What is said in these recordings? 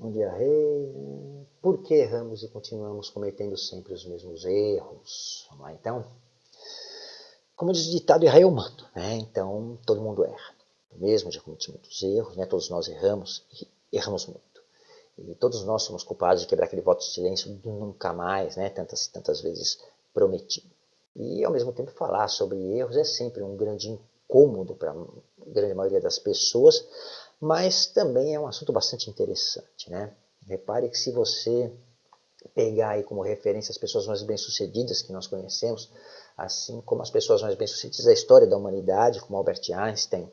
Um dia rei, por que erramos e continuamos cometendo sempre os mesmos erros? Vamos lá então. Como diz o ditado, errar é humano, né? Então todo mundo erra. Mesmo já cometi muitos erros, né? Todos nós erramos e erramos muito. E todos nós somos culpados de quebrar aquele voto de silêncio do nunca mais, né? Tantas tantas vezes prometido. E ao mesmo tempo falar sobre erros é sempre um grande incômodo para a grande maioria das pessoas, mas também é um assunto bastante interessante, né? Repare que se você pegar aí como referência as pessoas mais bem-sucedidas que nós conhecemos, assim como as pessoas mais bem-sucedidas da história da humanidade, como Albert Einstein,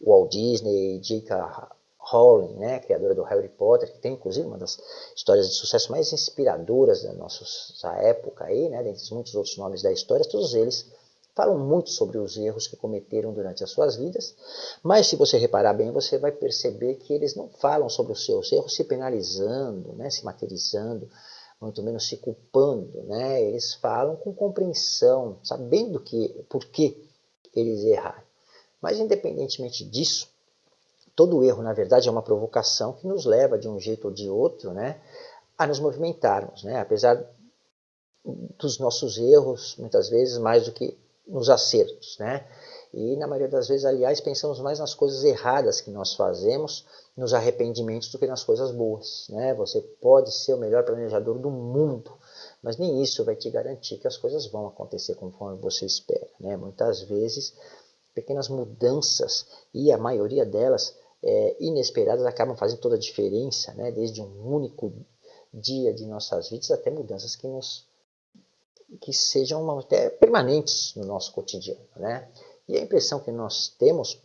Walt Disney, J.K. Rowling, né, criadora do Harry Potter, que tem inclusive uma das histórias de sucesso mais inspiradoras da nossa época aí, né, dentre muitos outros nomes da história, todos eles falam muito sobre os erros que cometeram durante as suas vidas, mas se você reparar bem, você vai perceber que eles não falam sobre os seus erros se penalizando, né, se martirizando, muito menos se culpando, né? Eles falam com compreensão, sabendo que por que eles erraram. Mas independentemente disso, todo erro, na verdade, é uma provocação que nos leva de um jeito ou de outro, né, a nos movimentarmos, né? Apesar dos nossos erros, muitas vezes mais do que nos acertos, né? E na maioria das vezes, aliás, pensamos mais nas coisas erradas que nós fazemos, nos arrependimentos, do que nas coisas boas, né? Você pode ser o melhor planejador do mundo, mas nem isso vai te garantir que as coisas vão acontecer conforme você espera, né? Muitas vezes, pequenas mudanças, e a maioria delas é, inesperadas, acabam fazendo toda a diferença, né? Desde um único dia de nossas vidas até mudanças que nos que sejam até permanentes no nosso cotidiano. Né? E a impressão que nós temos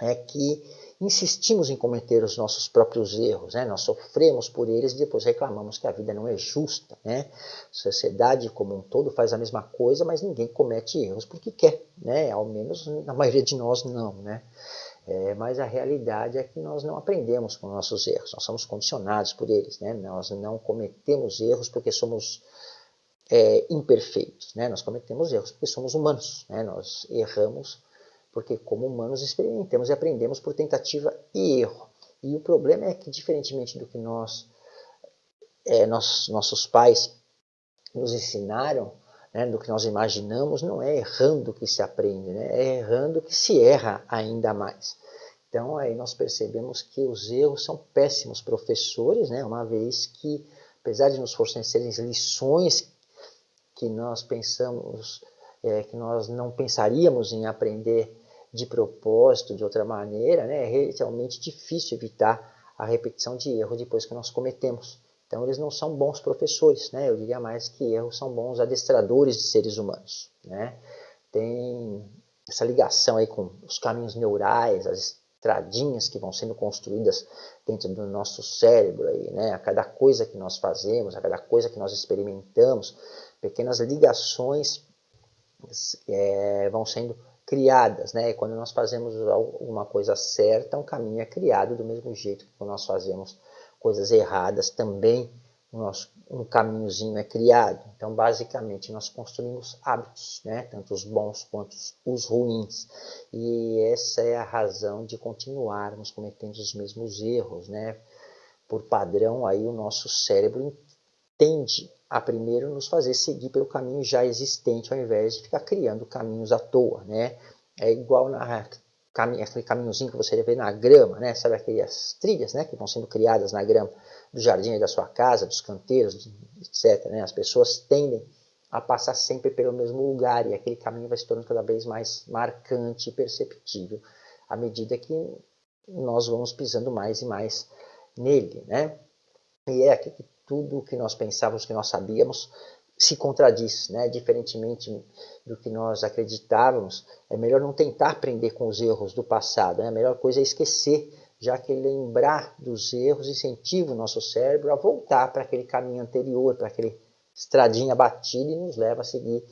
é que insistimos em cometer os nossos próprios erros, né? nós sofremos por eles e depois reclamamos que a vida não é justa. Né? A sociedade como um todo faz a mesma coisa, mas ninguém comete erros porque quer, né? ao menos na maioria de nós não. Né? É, mas a realidade é que nós não aprendemos com nossos erros, nós somos condicionados por eles. Né? Nós não cometemos erros porque somos é, imperfeitos. Né? Nós cometemos erros porque somos humanos. Né? Nós erramos porque, como humanos, experimentamos e aprendemos por tentativa e erro. E o problema é que, diferentemente do que nós, é, nós nossos pais nos ensinaram, né, do que nós imaginamos, não é errando que se aprende, né? é errando que se erra ainda mais. Então, aí nós percebemos que os erros são péssimos professores, né? uma vez que, apesar de nos fornecerem lições que nós pensamos, é, que nós não pensaríamos em aprender de propósito, de outra maneira, né, é realmente difícil evitar a repetição de erro depois que nós cometemos. Então eles não são bons professores, né? eu diria mais que erros são bons adestradores de seres humanos. Né? Tem essa ligação aí com os caminhos neurais, as estradinhas que vão sendo construídas dentro do nosso cérebro, aí, né? a cada coisa que nós fazemos, a cada coisa que nós experimentamos, pequenas ligações é, vão sendo criadas, né? E quando nós fazemos alguma coisa certa, um caminho é criado do mesmo jeito que quando nós fazemos coisas erradas, também nosso, um caminhozinho é criado. Então, basicamente, nós construímos hábitos, né? tanto os bons quanto os ruins. E essa é a razão de continuarmos cometendo os mesmos erros. Né? Por padrão, aí o nosso cérebro tende a primeiro nos fazer seguir pelo caminho já existente, ao invés de ficar criando caminhos à toa, né? É igual na aquele caminhozinho que você vê na grama, né? Sabe aquelas trilhas, né? Que vão sendo criadas na grama do jardim da sua casa, dos canteiros, etc. Né? As pessoas tendem a passar sempre pelo mesmo lugar e aquele caminho vai se tornando cada vez mais marcante e perceptível à medida que nós vamos pisando mais e mais nele, né? E é aqui que tudo o que nós pensávamos que nós sabíamos se contradiz, né? diferentemente do que nós acreditávamos, é melhor não tentar aprender com os erros do passado, né? a melhor coisa é esquecer, já que lembrar dos erros incentiva o nosso cérebro a voltar para aquele caminho anterior, para aquele estradinha batida e nos leva a seguir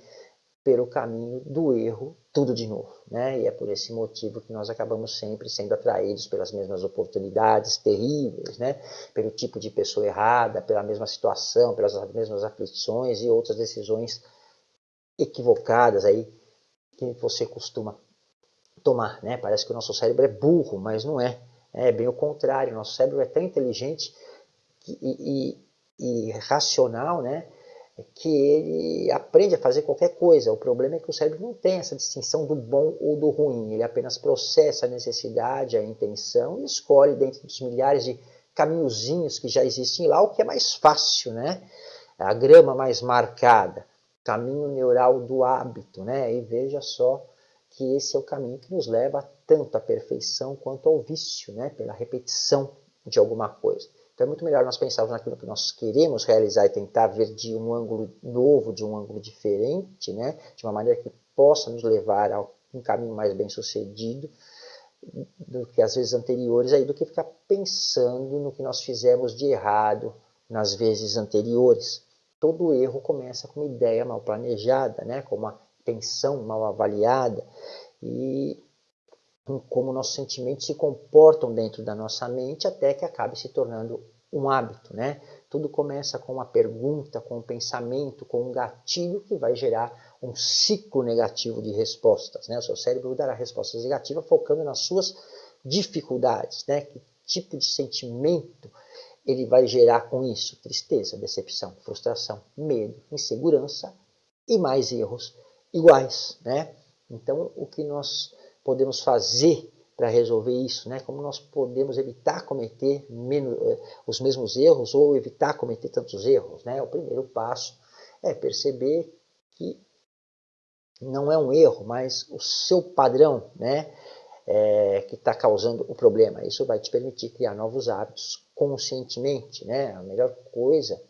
pelo caminho do erro tudo de novo. Né? E é por esse motivo que nós acabamos sempre sendo atraídos pelas mesmas oportunidades terríveis, né? pelo tipo de pessoa errada, pela mesma situação, pelas mesmas aflições e outras decisões equivocadas aí que você costuma tomar. Né? Parece que o nosso cérebro é burro, mas não é. É bem o contrário, o nosso cérebro é tão inteligente e, e, e racional, né? Que ele aprende a fazer qualquer coisa. O problema é que o cérebro não tem essa distinção do bom ou do ruim. Ele apenas processa a necessidade, a intenção e escolhe dentro dos milhares de caminhozinhos que já existem lá o que é mais fácil, né? A grama mais marcada, caminho neural do hábito, né? E veja só que esse é o caminho que nos leva tanto à perfeição quanto ao vício, né? Pela repetição de alguma coisa. Então é muito melhor nós pensarmos naquilo que nós queremos realizar e tentar ver de um ângulo novo, de um ângulo diferente, né? de uma maneira que possa nos levar a um caminho mais bem sucedido do que as vezes anteriores, aí, do que ficar pensando no que nós fizemos de errado nas vezes anteriores. Todo erro começa com uma ideia mal planejada, né? com uma intenção mal avaliada, e como nossos sentimentos se comportam dentro da nossa mente até que acabe se tornando um hábito, né? Tudo começa com uma pergunta, com um pensamento, com um gatilho que vai gerar um ciclo negativo de respostas, né? O seu cérebro dará respostas negativas focando nas suas dificuldades, né? Que tipo de sentimento ele vai gerar com isso? Tristeza, decepção, frustração, medo, insegurança e mais erros iguais, né? Então, o que nós podemos fazer para resolver isso, né? Como nós podemos evitar cometer menos, eh, os mesmos erros ou evitar cometer tantos erros, né? O primeiro passo é perceber que não é um erro, mas o seu padrão, né? É, que está causando o problema. Isso vai te permitir criar novos hábitos conscientemente, né? A melhor coisa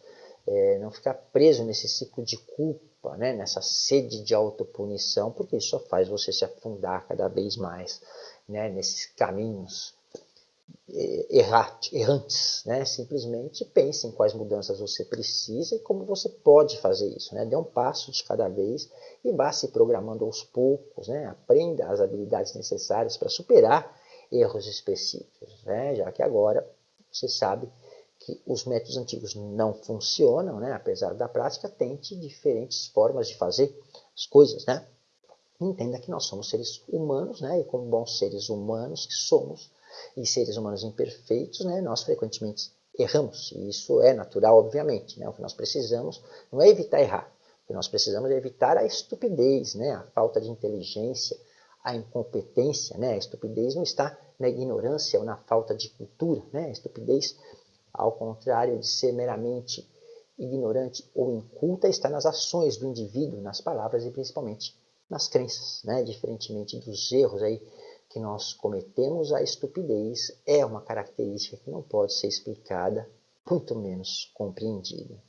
é não ficar preso nesse ciclo de culpa culpa, né, nessa sede de autopunição, porque isso só faz você se afundar cada vez mais né, nesses caminhos errantes. Né? Simplesmente pense em quais mudanças você precisa e como você pode fazer isso. Né? Dê um passo de cada vez e vá se programando aos poucos. Né? Aprenda as habilidades necessárias para superar erros específicos, né? já que agora você sabe que os métodos antigos não funcionam, né? apesar da prática, tente diferentes formas de fazer as coisas. Né? Entenda que nós somos seres humanos, né? e como bons seres humanos que somos, e seres humanos imperfeitos, né? nós frequentemente erramos, e isso é natural, obviamente. Né? O que nós precisamos não é evitar errar, o que nós precisamos é evitar a estupidez, né? a falta de inteligência, a incompetência. Né? A estupidez não está na ignorância ou na falta de cultura, né? a estupidez ao contrário de ser meramente ignorante ou inculta, está nas ações do indivíduo, nas palavras e principalmente nas crenças. Né? Diferentemente dos erros aí que nós cometemos, a estupidez é uma característica que não pode ser explicada, muito menos compreendida.